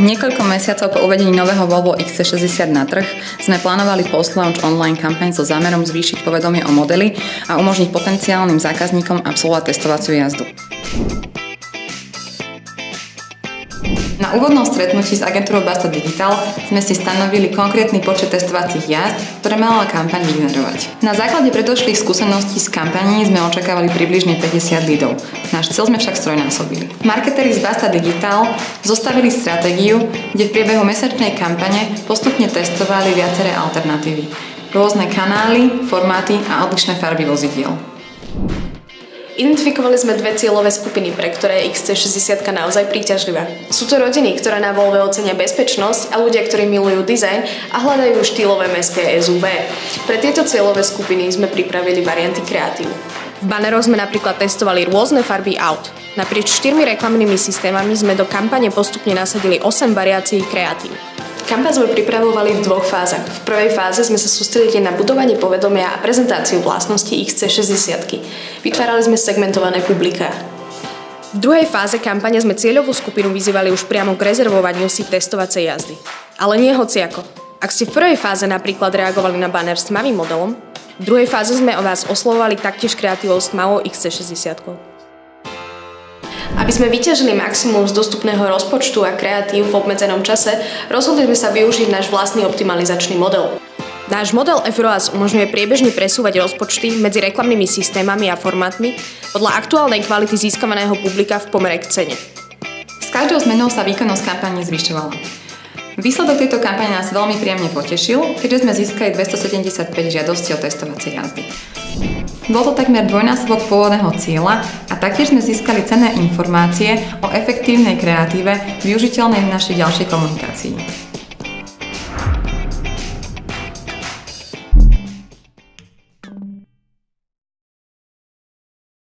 Niekoľko mesiacov po uvedení nového Volvo XC60 na trh sme plánovali post-launch online kampaň so zámerom zvýšiť povedomie o modeli a umožniť potenciálnym zákazníkom absolvovať testovaciu jazdu. Na úvodnom stretnutí s agentúrou Basta Digital sme si stanovili konkrétny počet testovacích jazd, ktoré mala kampaň vygenerovať. Na základe predošlých skúseností s kampaní sme očakávali približne 50 lidov. Náš cieľ sme však strojnásobili. Marketéri z Basta Digital zostavili stratégiu, kde v priebehu mesačnej kampane postupne testovali viaceré alternatívy. Rôzne kanály, formáty a odlišné farby vozidiel. Identifikovali sme dve cieľové skupiny, pre ktoré je XC60 naozaj príťažlivá. Sú to rodiny, ktoré na Volve ocenia bezpečnosť a ľudia, ktorí milujú dizajn a hľadajú štýlové mestské SUV. Pre tieto cieľové skupiny sme pripravili varianty kreatív. V baneroch sme napríklad testovali rôzne farby aut. Naprieč štyrmi reklamnými systémami sme do kampane postupne nasadili 8 variácií kreatív. Kampaň sme pripravovali v dvoch fázach. V prvej fáze sme sa sústredili na budovanie povedomia a prezentáciu vlastností XC60. Vytvárali sme segmentované publiká. V druhej fáze kampane sme cieľovú skupinu vyzývali už priamo k rezervovaniu si testovacej jazdy. Ale nie hociako. Ak ste v prvej fáze napríklad reagovali na banner s tmavým modelom, v druhej fáze sme o vás oslovovali taktiež kreatívou s tmavou XC60. Aby sme vyťažili maximum z dostupného rozpočtu a kreatív v obmedzenom čase, rozhodli sme sa využiť náš vlastný optimalizačný model. Náš model FROAS umožňuje priebežne presúvať rozpočty medzi reklamnými systémami a formátmi podľa aktuálnej kvality získavaného publika v pomere k cene. S každou zmenou sa výkonnosť kampane zvyšovala. Výsledok tejto kampane nás veľmi príjemne potešil, keďže sme získali 275 žiadostí o testovacie jazdy. Bol to takmer dvojnásobok pôvodného cieľa a taktiež sme získali cenné informácie o efektívnej kreatíve využiteľnej v našej ďalšej komunikácii.